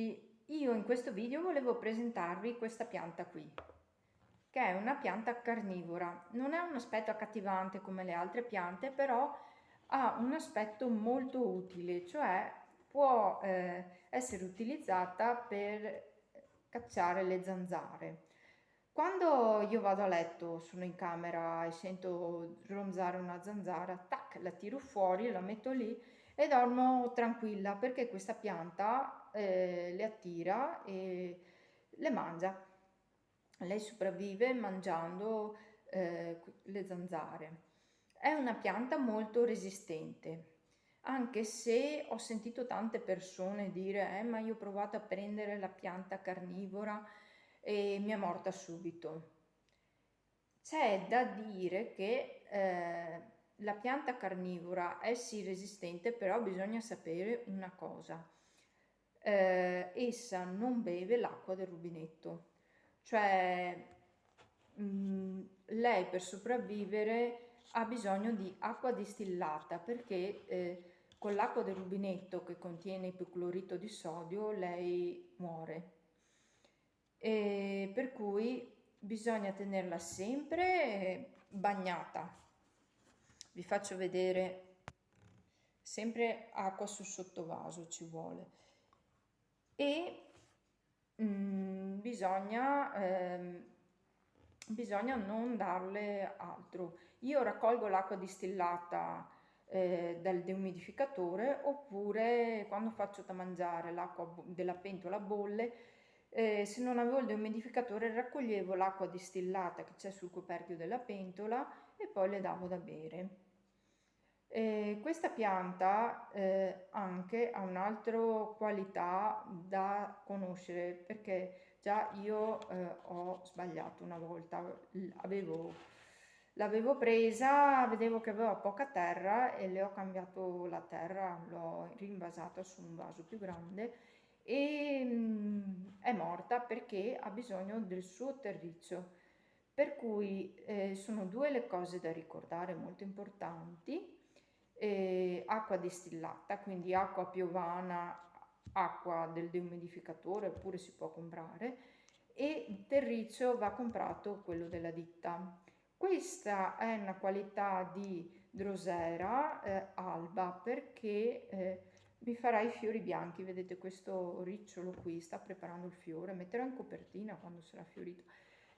tutti, io in questo video volevo presentarvi questa pianta qui, che è una pianta carnivora. Non è un aspetto accattivante come le altre piante, però ha un aspetto molto utile, cioè può eh, essere utilizzata per cacciare le zanzare. Quando io vado a letto, sono in camera e sento ronzare una zanzara, tac, la tiro fuori, la metto lì e dormo tranquilla perché questa pianta eh, le attira e le mangia. Lei sopravvive mangiando eh, le zanzare. È una pianta molto resistente, anche se ho sentito tante persone dire eh, ma io ho provato a prendere la pianta carnivora e mi è morta subito. C'è da dire che eh, la pianta carnivora è sì resistente, però bisogna sapere una cosa. Eh, essa non beve l'acqua del rubinetto, cioè mh, mm, lei per sopravvivere ha bisogno di acqua distillata perché eh, con l'acqua del rubinetto che contiene ipoclorito di sodio lei muore e per cui bisogna tenerla sempre bagnata. Vi faccio vedere sempre acqua sul sottovaso ci vuole e mm, bisogna, ehm, bisogna non darle altro. Io raccolgo l'acqua distillata eh, dal deumidificatore oppure quando faccio da mangiare l'acqua della pentola bolle eh, se non avevo il deumidificatore raccoglievo l'acqua distillata che c'è sul coperchio della pentola e poi le davo da bere. Eh, questa pianta eh, anche ha un'altra qualità da conoscere perché già io eh, ho sbagliato una volta, l'avevo presa, vedevo che aveva poca terra e le ho cambiato la terra, l'ho rinvasata su un vaso più grande e mm, è morta perché ha bisogno del suo terriccio. Per cui eh, sono due le cose da ricordare molto importanti. Eh, acqua distillata, quindi acqua piovana, acqua del deumidificatore oppure si può comprare e terriccio va comprato quello della ditta. Questa è una qualità di drosera eh, alba perché mi farà i fiori bianchi, vedete questo ricciolo qui sta preparando il fiore, metterò in copertina quando sarà fiorito.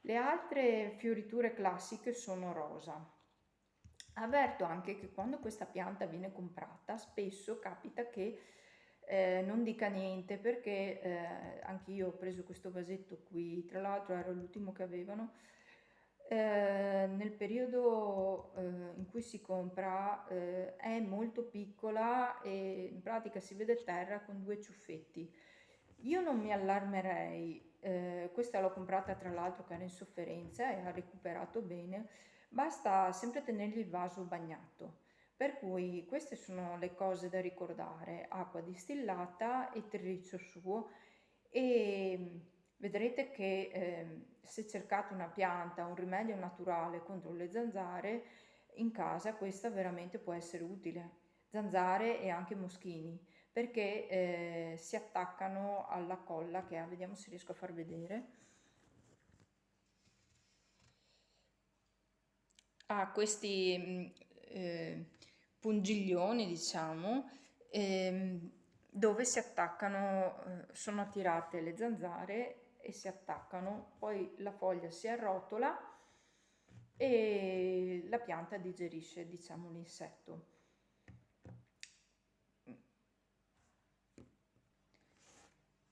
Le altre fioriture classiche sono rosa. Avverto anche che quando questa pianta viene comprata spesso capita che eh, non dica niente perché eh, anche io ho preso questo vasetto qui, tra l'altro era l'ultimo che avevano, eh, nel periodo eh, in cui si compra eh, è molto piccola e in pratica si vede terra con due ciuffetti. Io non mi allarmerei, eh, questa l'ho comprata tra l'altro che era in sofferenza e ha recuperato bene, basta sempre tenergli il vaso bagnato. Per cui queste sono le cose da ricordare, acqua distillata e terriccio suo e vedrete che eh, se cercate una pianta, un rimedio naturale contro le zanzare, in casa questa veramente può essere utile. Zanzare e anche moschini, perché eh, si attaccano alla colla che ha, vediamo se riesco a far vedere. Ha questi mm, eh, pungiglioni, diciamo, ehm, dove si attaccano, eh, sono attirate le zanzare e si attaccano, poi la foglia si arrotola e la pianta digerisce diciamo l'insetto.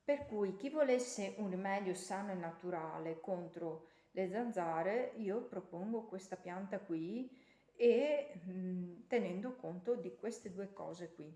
Per cui chi volesse un rimedio sano e naturale contro le zanzare, io propongo questa pianta qui e mh, tenendo conto di queste due cose qui